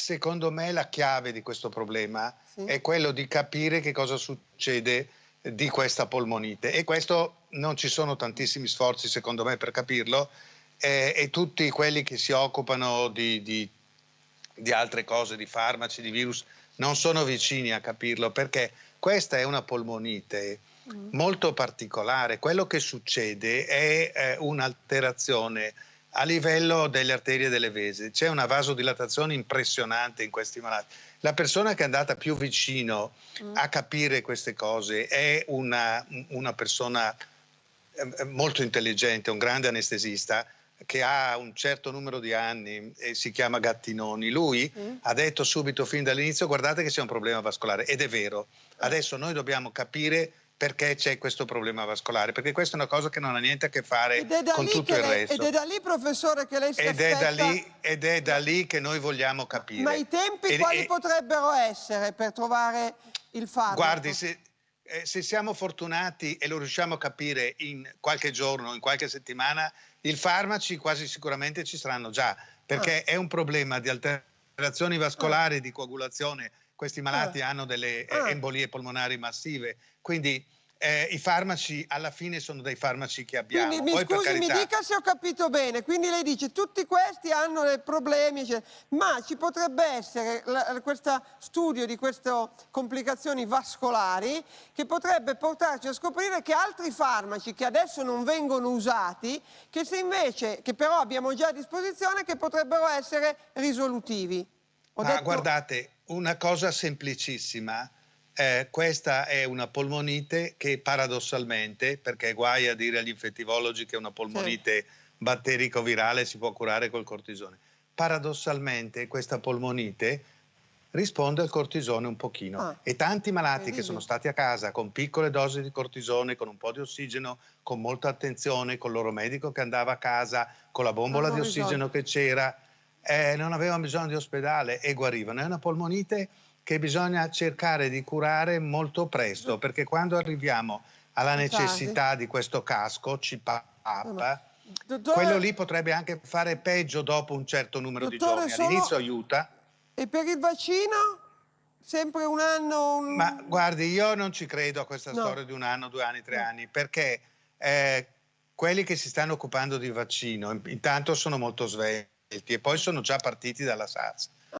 secondo me la chiave di questo problema Sì. è quello di capire che cosa succede di questa polmonite e questo non ci sono tantissimi sforzi secondo me per capirlo eh, e tutti quelli che si occupano di, di- di altre cose, di farmaci, di virus, non sono vicini a capirlo perché questa è una polmonite molto particolare. Quello che succede è eh, un'alterazione a livello delle arterie delle vesi. C'è una vasodilatazione impressionante in questi malati. La persona che è andata più vicino a capire queste cose è una, una persona eh, molto intelligente, un grande anestesista che ha un certo numero di anni e si chiama Gattinoni. Lui ha detto subito fin dall'inizio guardate che c'è un problema vascolare ed è vero. Adesso noi dobbiamo capire perché c'è questo problema vascolare, perché questa è una cosa che non ha niente a che fare Ed con tutto il lei- resto. Ed è da lì, professore, che lei si Ed è, da aspetta- lì, ed è da lì che noi vogliamo capire. Ma i tempi E- quali e- potrebbero essere per trovare il farmaco? Guardi, se, eh, se siamo fortunati e lo riusciamo a capire in qualche giorno, in qualche settimana, i farmaci quasi sicuramente ci saranno già, perché Ah. è un problema di alterazioni vascolari, di coagulazione. Questi malati Ah. hanno delle eh, Ah. embolie polmonari massive, quindi eh, i farmaci alla fine sono dei farmaci che abbiamo. Quindi mi Poi, per scusi, mi carità, dica se ho capito bene. Quindi lei dice tutti questi hanno dei problemi, eccetera. ma ci potrebbe essere la- questo studio di queste complicazioni vascolari che potrebbe portarci a scoprire che altri farmaci che adesso non vengono usati, che se invece, che però abbiamo già a disposizione, che potrebbero essere risolutivi. Ho Ma detto- guardate, una cosa semplicissima, eh, questa è una polmonite che paradossalmente, perché guai a dire agli infettivologi che una polmonite batterico-virale si può curare col cortisone, paradossalmente questa polmonite risponde al cortisone un pochino Ah. e tanti malati che sono stati a casa con piccole dosi di cortisone, con un po' di ossigeno, con molta attenzione, con il loro medico che andava a casa, con la bombola di ossigeno che c'era, eh, non avevano bisogno di ospedale e guarivano. È una polmonite che bisogna cercare di curare molto presto, perché quando arriviamo alla necessità di questo casco, CPAP, Dottore- quello lì potrebbe anche fare peggio dopo un certo numero Dottore, di giorni. All'inizio aiuta, E per il vaccino? Sempre un anno? un- ma guardi, io non ci credo a questa No. storia di un anno, due anni, tre No. anni, perché eh, quelli che si stanno occupando di vaccino in- intanto sono molto svelti e poi sono già partiti dalla SARS.